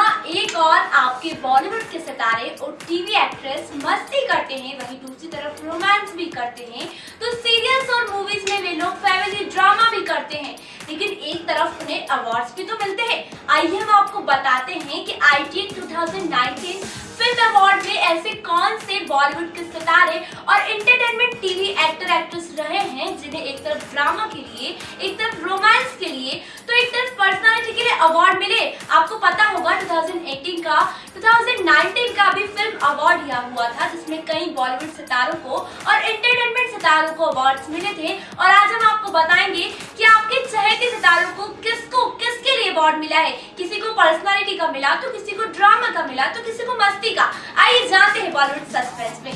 ओर आपके बॉलीवुड के सितारे और टीवी एक्ट्रेस मस्ती करते हैं, वहीं दूसरी तरफ़ रोमांस भी करते हैं। तो सीरियल्स और मूवीज़ में वे लोग फैमिली ड्रामा भी करते हैं। लेकिन एक तरफ़ उन्हें अवार्ड्स भी तो मिलते हैं। आइए हम आपको बताते हैं कि आई 2019 फ़िल्म अवार्ड में ऐसे कौन से बॉलीवुड के सितारे और एंटरटेनमेंट टीवी एक्टर एक्ट्रेस रहे हैं, जिन्हें एक तरफ़ ड्रामा के लिए, एक तरफ़ रोमांस के लिए तो एक तरफ़ पर्सनालिटी के लिए अवार्ड मिले। आपको पता होगा 2018 का 2019 का भी फ़िल्म अवार्ड दिया हुआ था, जिसमें कई बॉलीवुड सितारों को और एंटरटेनमेंट सितारों को अवार्ड्स मिले थे। और आज हम आपको बताएँगे कि आपके चहेते सितारों को किसको, किसके लिए अवार्ड मिला है। किसी को पर्सनालिटी का मिला तो किसी को ड्रामा का मिला तो किसी को मस्ती का। आइए जानते हैं बॉलीवुड सस्पेंस में।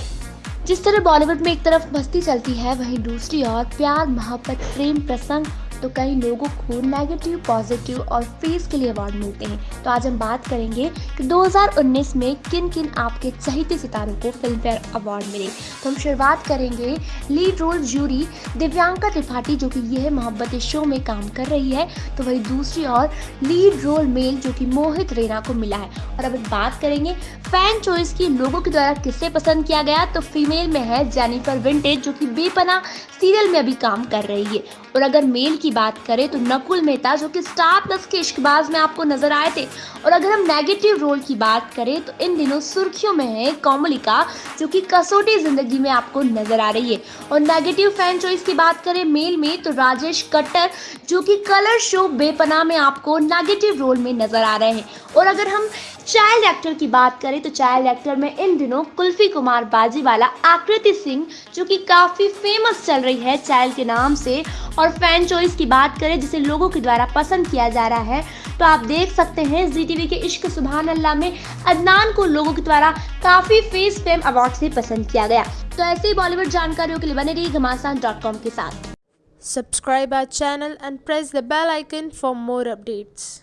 जिस तरह बॉलीवुड में एक तरफ़ मस्ती चलती है, वहीं दूसरी ओर प्यार, मोहब्बत, प्रेम, प्रसंग तो कई लोगों को नेगेटिव पॉजिटिव और फेस के लिए अवार्ड मिलते हैं। तो आज हम बात करेंगे कि 2019 में किन किन आपके चहेते सितारों को फ़िल्म फेयर अवार्ड मिले। तो हम शुरुआत करेंगे lead role jury Divyanka Tripathi, जो कि यह मोहब्बत शो में काम कर रही है। तो वही दूसरी और लीड रोल मेल जो कि मोहित रेना को मिला है। और अब बात करेंगे फ़ैन चॉइस की, लोगों के द्वारा किससे पसंद किया गया? तो फीमेल में है जेनिफर विंटेज जो कि बेपना सीरियल में अभी काम कर रही है। और अगर मेल की बात करें तो नकुल मेहता, जो कि स्टार प्लस के इश्कबाज में आपको नज़र आए थे। और अगर हम नेगेटिव रोल की बात करें तो इन दिनों सुर्खियों में है कोमलिका, जो कि कसौटी ज़िंदगी में आपको नज़र आ रही है। और नेगेटिव फ़ैन चॉइस की बात करें मेल में तो राजेश कट्टर, जो कि कलर शो बेपना में आपको नेगेटिव रोल में नज़र आ रहे हैं। और अगर हम चाइल्ड एक्टर की बात करें तो चाइल्ड एक्टर में इन दिनों कुल्फी कुमार बाजीवाला आकृति सिंह, जो कि काफ़ी फ़ेमस चल रही है चाइल्ड के नाम से, और फ़ैन चॉइस की बात करें, जिसे लोगों के द्वारा पसंद किया जा रहा है तो आप देख सकते हैं जी टीवी के इश्क सुबहान अल्लाह में अदनान को लोगों के द्वारा काफ़ी फेस फेम अवार्ड से पसंद किया गया तो ऐसे ही बॉलीवुड जानकारियों के लिए बने रही घमासान के साथ subscribe our channel and press the bell icon for more updates.